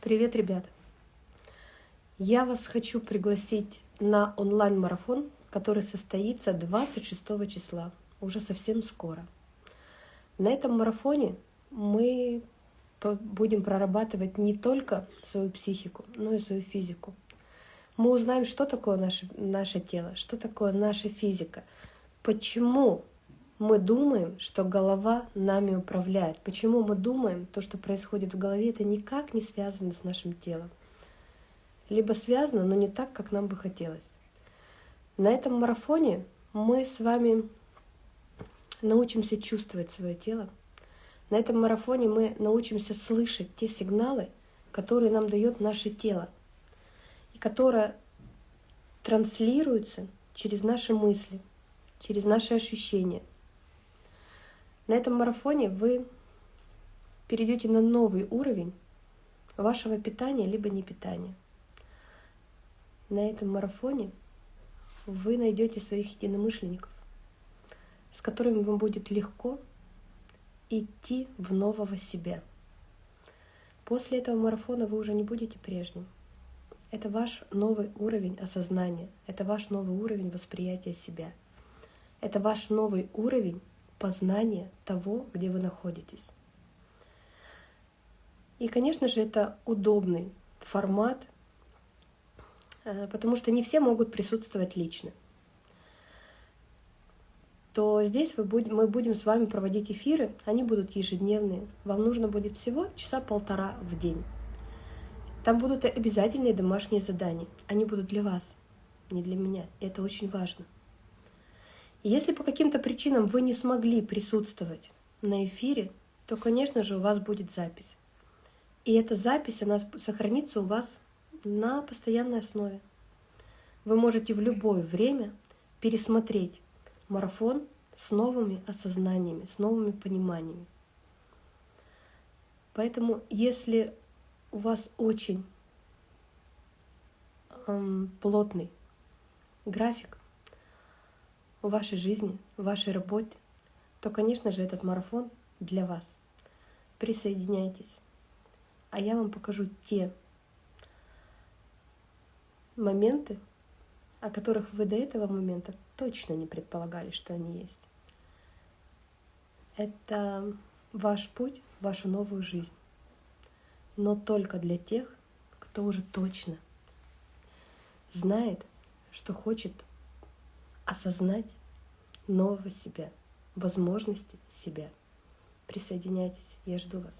Привет, ребята! Я вас хочу пригласить на онлайн-марафон, который состоится 26 числа, уже совсем скоро. На этом марафоне мы будем прорабатывать не только свою психику, но и свою физику. Мы узнаем, что такое наше, наше тело, что такое наша физика, почему мы думаем, что голова нами управляет. Почему мы думаем, то, что происходит в голове, это никак не связано с нашим телом. Либо связано, но не так, как нам бы хотелось. На этом марафоне мы с вами научимся чувствовать свое тело. На этом марафоне мы научимся слышать те сигналы, которые нам дает наше тело, и которые транслируются через наши мысли, через наши ощущения, на этом марафоне вы перейдете на новый уровень вашего питания либо не питания. На этом марафоне вы найдете своих единомышленников, с которыми вам будет легко идти в нового себя. После этого марафона вы уже не будете прежним. Это ваш новый уровень осознания, это ваш новый уровень восприятия себя. Это ваш новый уровень познания того, где вы находитесь. И, конечно же, это удобный формат, э, потому что не все могут присутствовать лично. То здесь вы будем, мы будем с вами проводить эфиры, они будут ежедневные. Вам нужно будет всего часа полтора в день. Там будут обязательные домашние задания. Они будут для вас, не для меня. Это очень важно. Если по каким-то причинам вы не смогли присутствовать на эфире, то, конечно же, у вас будет запись. И эта запись, она сохранится у вас на постоянной основе. Вы можете в любое время пересмотреть марафон с новыми осознаниями, с новыми пониманиями. Поэтому, если у вас очень эм, плотный график, в вашей жизни, в вашей работе, то, конечно же, этот марафон для вас. Присоединяйтесь. А я вам покажу те моменты, о которых вы до этого момента точно не предполагали, что они есть. Это ваш путь вашу новую жизнь. Но только для тех, кто уже точно знает, что хочет осознать нового себя, возможности себя. Присоединяйтесь, я жду вас.